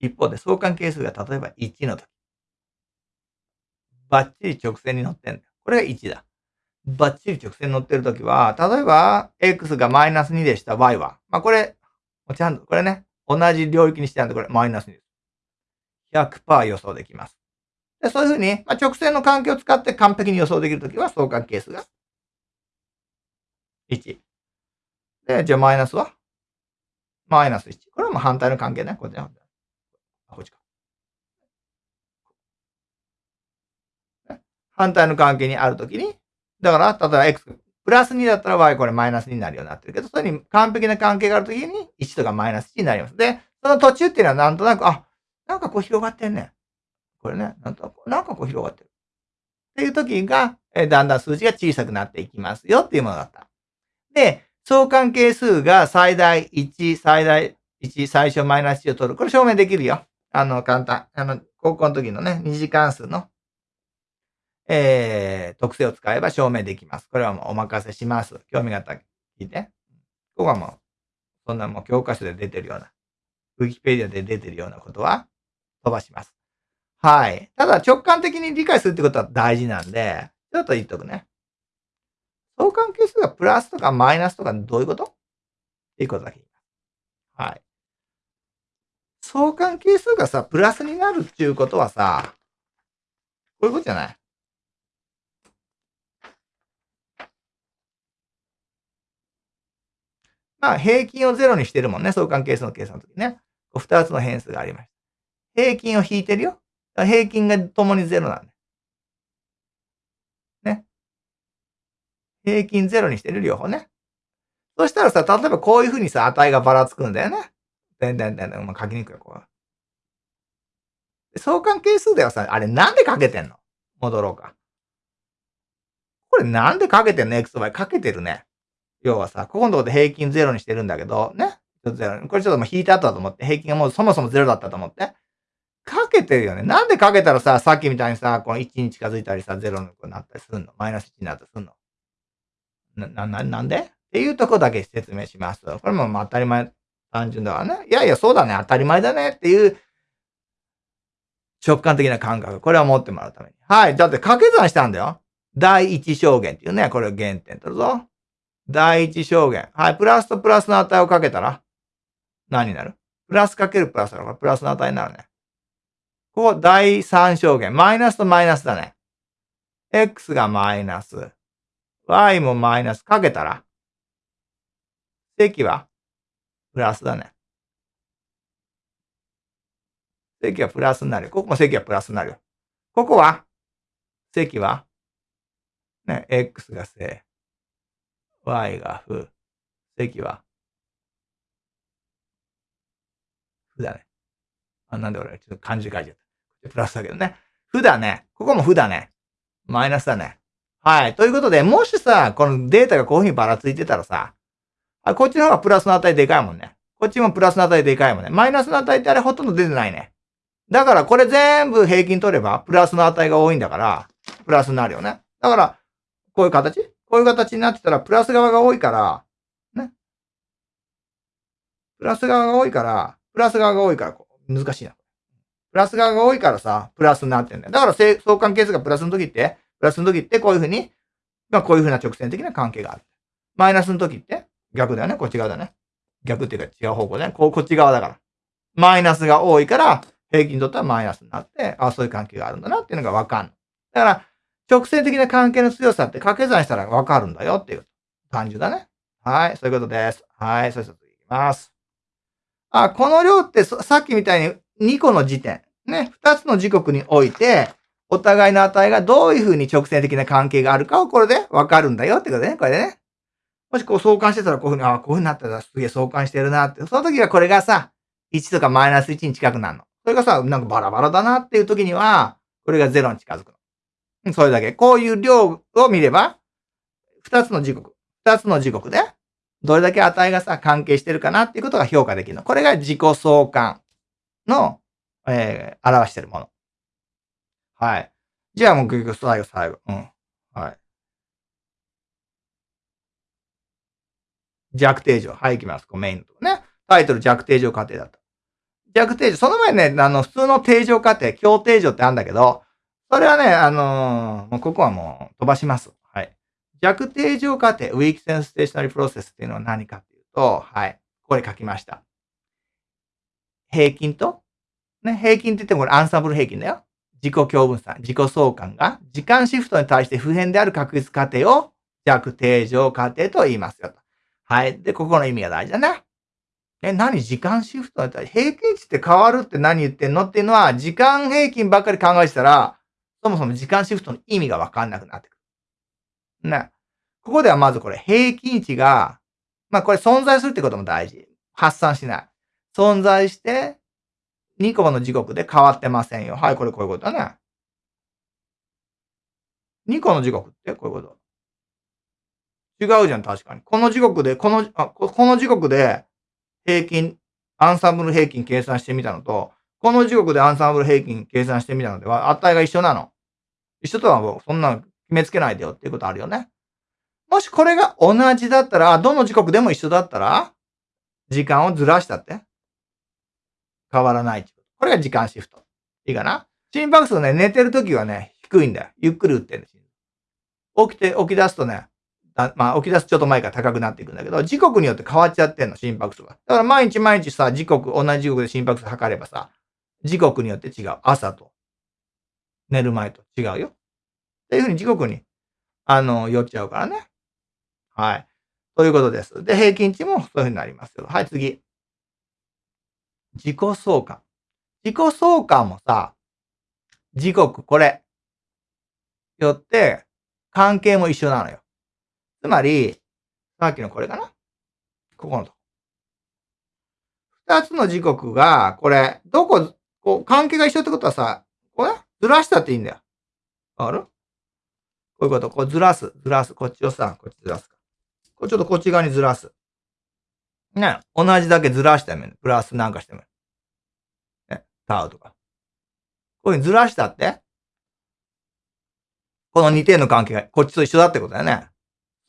一方で相関係数が例えば1のとき。バッチリ直線に乗ってんだよ。これが1だ。バッチリ直線に乗ってるときは、例えば、x がマイナス2でした y は。まあこれ、ちゃんと、これね、同じ領域にしてあるんで、これマイナス2です。100%予想できます。でそういうふうに、まあ、直線の関係を使って完璧に予想できるときは相関係数が1。で、じゃあマイナスは？マイナス1。これはもう反対の関係ね。こっちこっちか。反対の関係にあるときに、だから、例えば x プラス2だったら y これマイナス2になるようになってるけど、それに完璧な関係があるときに1とかマイナス1になります。で、その途中っていうのはなんとなく、あ、なんかこう広がってんね。これね、なんとなんかこう広がってる。っていう時が、えだんだん数字が小さくなっていきますよっていうものだった。で、相関係数が最大1、最大1、最小マイナス1を取る。これ証明できるよ。あの、簡単。あの、高校の時のね、二次関数の、えー、特性を使えば証明できます。これはもうお任せします。興味があったら聞いて。ここはもう、そんなもう教科書で出てるような、ウィキペディアで出てるようなことは、飛ばします。はい。ただ直感的に理解するってことは大事なんで、ちょっと言っとくね。相関係数がプラスとかマイナスとかどういうこと？っていうことだけ。はい。相関係数がさ、プラスになるっていうことはさ、こういうことじゃない？まあ、平均をゼロにしてるもんね。相関係数の計算の時ね。二つの変数がありました。平均を引いてるよ。平均が共にゼロなんだ。ね。平均ゼロにしてる両方ね。そしたらさ、例えばこういうふうにさ、値がばらつくんだよね。でんでんでんでん、まあ、書きにくいよ、こう。相関係数ではさ、あれなんでかけてんの？戻ろうか。これなんでかけてんの ?x、y かけてるね。要はさ、ここのとこで平均ゼロにしてるんだけど、ね。これちょっともう引いてあったと思って、平均がもうそもそもゼロだったと思って。けてるよね。なんでかけたらさ、さっきみたいにさ、この1に近づいたりさ、0のになったりするの？マイナス1になったりするの？な、な、なんで？っていうとこだけ説明します。これもまあ当たり前、単純だわね。いやいや、そうだね、当たり前だねっていう直感的な感覚。これは持ってもらうために。はい。だって掛け算したんだよ。第一証言っていうね、これを原点取るぞ。第一証言。はい。プラスとプラスの値をかけたら、何になる？プラスかけるプラスだから、プラスの値になるね。ここ、第三証言。マイナスとマイナスだね。x がマイナス。y もマイナスかけたら、積はプラスだね。積はプラスになる。ここも積はプラスになる。ここは積はね、x が正。y が負。積は負だね。あ、なんで俺、ちょっと漢字書いちゃった。プラスだけどね。負だね。ここも負だね。マイナスだね。はい。ということで、もしさ、このデータがこういうふうにばらついてたらさ、あ、こっちの方がプラスの値でかいもんね。こっちもプラスの値でかいもんね。マイナスの値ってあれほとんど出てないね。だからこれ全部平均取れば、プラスの値が多いんだから、プラスになるよね。だから、こういう形？こういう形になってたら、プラス側が多いから、ね。プラス側が多いから、プラス側が多いから、難しいな。プラス側が多いからさ、プラスになってんだよ。だから相関係数がプラスの時って、プラスの時ってこういうふうに、まあこういうふうな直線的な関係がある。マイナスの時って逆だよね。こっち側だね。逆っていうか違う方向だね。こう、こっち側だから。マイナスが多いから、平均にとってはマイナスになって、あ、そういう関係があるんだなっていうのがわかる。だから、直線的な関係の強さって掛け算したらわかるんだよっていう感じだね。はい、そういうことです。はい、そういうこといきます。あ、この量ってさっきみたいに2個の時点、ね、2つの時刻において、お互いの値がどういうふうに直線的な関係があるかをこれでわかるんだよってことね。これでね。もしこう相関してたらこういうふうに、ああこういうふうになったらすげえ相関してるなって。その時はこれがさ、1とかマイナス1に近くなるの。それがさ、なんかバラバラだなっていう時には、これが0に近づくの。それだけ。こういう量を見れば、2つの時刻。2つの時刻で、どれだけ値がさ、関係してるかなっていうことが評価できるの。これが自己相関の、えー、表してるもの。はい。じゃあもう結局最後、最後。うん。はい。弱定常。はい、行きます。こうメインのとこね。タイトル弱定常過程だった。弱定常。その前ね、あの、普通の定常過程、強定常ってあるんだけど、それはね、あのー、もうここはもう飛ばします。はい。弱定常過程、ウィークセンステーショナリープロセスっていうのは何かっていうと、はい。これ書きました。平均と、ね、平均って言ってもこれアンサンブル平均だよ。自己共分散、自己相関が時間シフトに対して普遍である確率過程を弱定常過程と言いますよと。はい。で、ここの意味が大事だな。え、何時間シフトに対して平均値って変わるって何言ってんのっていうのは、時間平均ばっかり考えてたら、そもそも時間シフトの意味がわかんなくなってくる。ね。ここではまずこれ平均値が、まあこれ存在するってことも大事。発散しない。存在して、2個の時刻で変わってませんよ。はい、これこういうことだね。2個の時刻ってこういうこと。違うじゃん、確かに。この時刻で、この、あ、この時刻で平均、アンサンブル平均計算してみたのと、この時刻でアンサンブル平均計算してみたのでは、値が一緒なの。一緒とはもう、そんな決めつけないでよっていうことあるよね。もしこれが同じだったら、どの時刻でも一緒だったら、時間をずらしたって変わらない。これが時間シフト。いいかな？心拍数ね、寝てる時はね、低いんだよ。ゆっくり打ってるんです。起きて、起き出すとね、まあ、起き出すちょっと前から高くなっていくんだけど、時刻によって変わっちゃってんの、心拍数が。だから毎日毎日さ、時刻、同じ時刻で心拍数測ればさ、時刻によって違う。朝と、寝る前と違うよ。っていうふうに時刻に、あの、寄っちゃうからね。はい。ということです。で、平均値もそういうふうになりますよ。はい、次。自己相関。自己相関もさ、時刻、これ、よって、関係も一緒なのよ。つまり、さっきのこれかな？ここのとこ。二つの時刻が、これ、どこ、こう、関係が一緒ってことはさ、これずらしたっていいんだよ。わかる？こういうこと。こうずらす。ずらす。こっちをさ、こっちずらすか。これちょっとこっち側にずらす。ね。同じだけずらしてもいい。プラスなんかしてもいい。ね。タウとか。こういうふうにずらしたって？この2点の関係がこっちと一緒だってことだよね。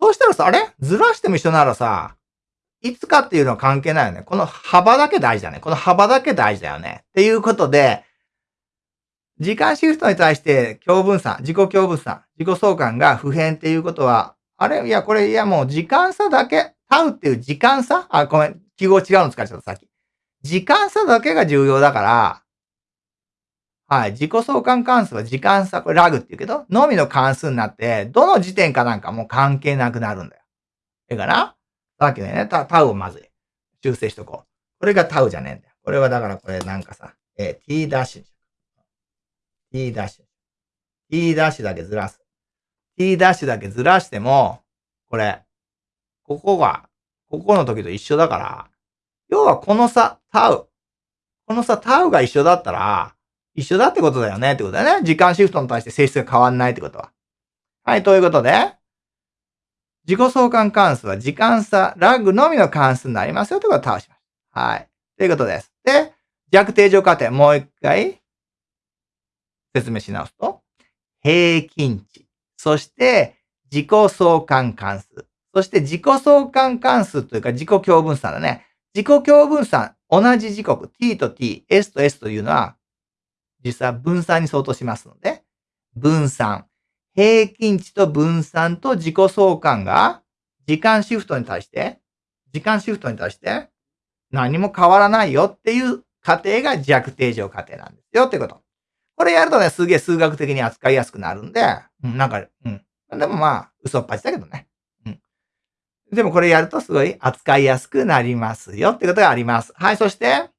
そうしたらさ、あれ？ずらしても一緒ならさ、いつかっていうのは関係ないよね。この幅だけ大事だね。この幅だけ大事だよね。っていうことで、時間シフトに対して共分散、自己共分散、自己相関が普遍っていうことは、あれ？いや、これ、いやもう時間差だけ、タウっていう時間差？あ、ごめん、記号違うの使っちゃった、さっき。時間差だけが重要だから、はい。自己相関関数は時間差、これラグって言うけど、のみの関数になって、どの時点かなんかもう関係なくなるんだよ。ええかなさっきのね、タタウをまず修正しとこう。これがタウじゃねえんだよ。これはだからこれなんかさ、えー、t ダッシュ。t ダッシュ。t ダッシュだけずらす。t ダッシュだけずらしても、これ、ここが、ここの時と一緒だから、要はこの差、タウ。この差、タウが一緒だったら、一緒だってことだよねってことだよね。時間シフトに対して性質が変わんないってことは。はい、ということで、自己相関関数は時間差、ラグのみの関数になりますよってことを倒します。はい。ということです。で、弱定常過程、もう一回説明し直すと、平均値、そして自己相関関数、そして自己相関関数というか自己共分散だね。自己共分散、同じ時刻、t と t、s と s というのは実は分散に相当しますので、分散。平均値と分散と自己相関が時間シフトに対して、時間シフトに対して何も変わらないよっていう過程が弱定常過程なんですよってこと。これやるとね、すげえ数学的に扱いやすくなるんで、うん、なんか、うん。でもまあ、嘘っぱちだけどね。でもこれやるとすごい扱いやすくなりますよってことがあります。はい、そして、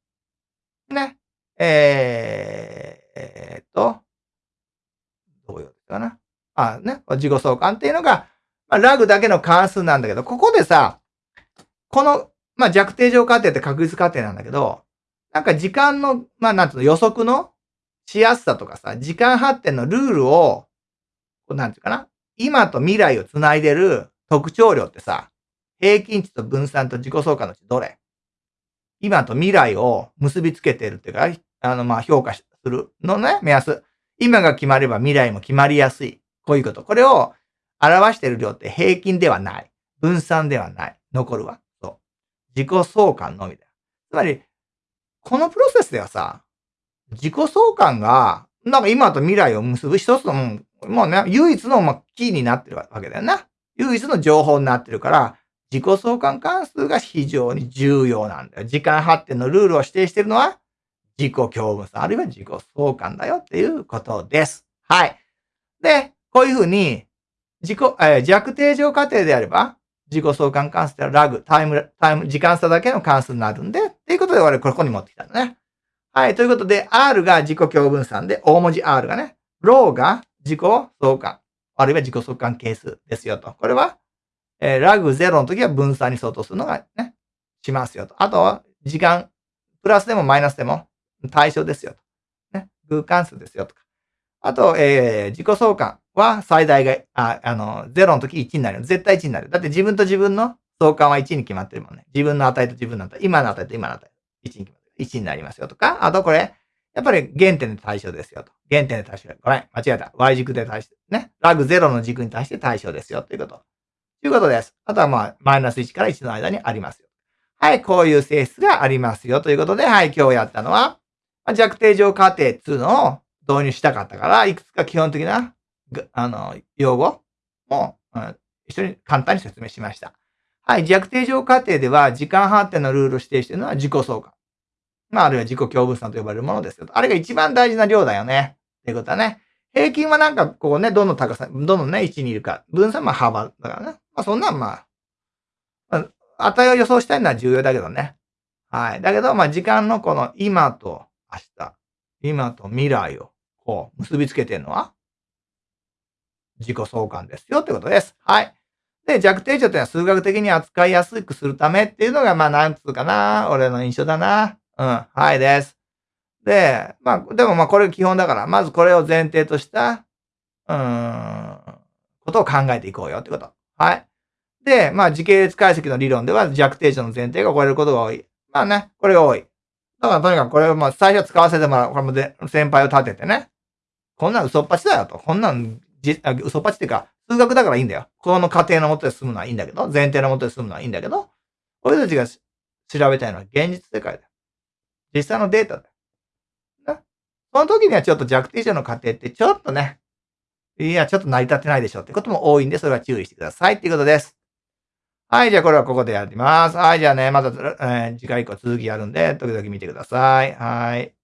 ね、えー、えー、っと、どういうかな。あ、ね、自己相関っていうのが、まあ、ラグだけの関数なんだけど、ここでさ、この、まあ、弱定常過程って確率過程なんだけど、なんか時間の、まあ、なんつうの予測のしやすさとかさ、時間発展のルールを、なんていうかな、今と未来をつないでる特徴量ってさ、平均値と分散と自己相関のうちどれ？今と未来を結びつけてるっていうか、あの、ま、評価するのね、目安。今が決まれば未来も決まりやすい。こういうこと。これを表している量って平均ではない。分散ではない。残るわ。そう。自己相関のみだ。つまり、このプロセスではさ、自己相関が、なんか今と未来を結ぶ一つの、もうね、唯一の、まキーになってるわけだよな。唯一の情報になってるから、自己相関関数が非常に重要なんだよ。時間発展のルールを指定しているのは、自己共分散、あるいは自己相関だよっていうことです。はい。で、こういうふうに、自己、えー、弱定常過程であれば、自己相関関数ではラグ、タイム、タイム、時間差だけの関数になるんで、っていうことで我々ここに持ってきたんだね。はい。ということで、R が自己共分散で、大文字 R がね、ローが自己相関、あるいは自己相関係数ですよと。これは、えー、ラグ0の時は分散に相当するのがね、しますよと。あとは、時間、プラスでもマイナスでも、対象ですよと。ね。偶関数ですよとか。あと、えー、自己相関は最大が、あ、あの、0の時1になる。絶対1になる。だって自分と自分の相関は1に決まってるもんね。自分の値と自分の値。今の値と今の値。1に決まってる。1になりますよとか。あとこれ、やっぱり原点で対象ですよと。原点で対象。ごめん。間違えた。Y 軸で対象。ね。ラグ0の軸に対して対象ですよということ。ということです。あとはまあ、マイナス1から1の間にありますよ。はい。こういう性質がありますよということで、はい。今日やったのは、弱定乗過程っていうのを導入したかったから、いくつか基本的な、あの、用語も、うん、一緒に簡単に説明しました。はい、弱定乗過程では、時間発展のルールを指定しているのは自己相関。まあ、あるいは自己共分散と呼ばれるものですよ。あれが一番大事な量だよね。っていうことはね。平均はなんか、こうね、どの高さ、どのね、位置にいるか。分散は幅だからね。まあ、そんなんまあ、まあ、値を予想したいのは重要だけどね。はい。だけど、まあ、時間のこの今と明日、今と未来を、こう、結びつけてるのは、自己相関ですよってことです。はい。で、弱定値というのは数学的に扱いやすくするためっていうのが、まあ、なんつうかな、俺の印象だな。うん。はいです。で、まあ、でもまあ、これ基本だから、まずこれを前提とした、うーん、ことを考えていこうよってこと。はい。で、まあ、時系列解析の理論では弱定値の前提が超えることが多い。まあね、これが多い。だからとにかくこれをまあ最初使わせてもらう。これもで先輩を立ててね。こんなん嘘っぱちだよと。こんなんじ嘘っぱちっていうか、数学だからいいんだよ。この過程のもとで済むのはいいんだけど、前提のもとで済むのはいいんだけど、俺たちが調べたいのは現実世界だよ。実際のデータだよ。ね。その時にはちょっと弱定者の過程ってちょっとね、いや、ちょっと成り立ってないでしょってことも多いんで、それは注意してくださいっていうことです。はい、じゃあこれはここでやります。はい、じゃあね、また、えー、次回以降続きやるんで、時々見てください。はい。